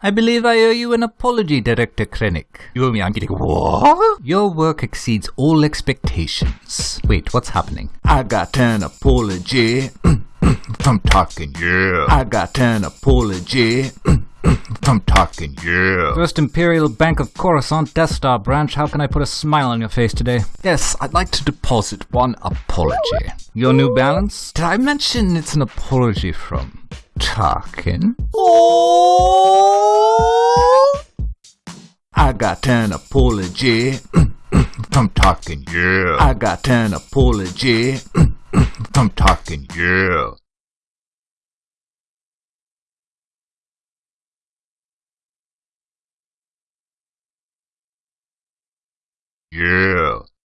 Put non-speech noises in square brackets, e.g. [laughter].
I believe I owe you an apology, Director Krennic. You owe me, I'm getting what? Your work exceeds all expectations. Wait, what's happening? I got an apology [clears throat] from Tarkin, yeah. I got an apology [clears throat] from Tarkin, yeah. First Imperial Bank of Coruscant Death Star branch, how can I put a smile on your face today? Yes, I'd like to deposit one apology. Your New Balance? Did I mention it's an apology from Tarkin? Oh! I got an apology from Tarkin, yeah. I got an apology from Tarkin, yeah. Yeah.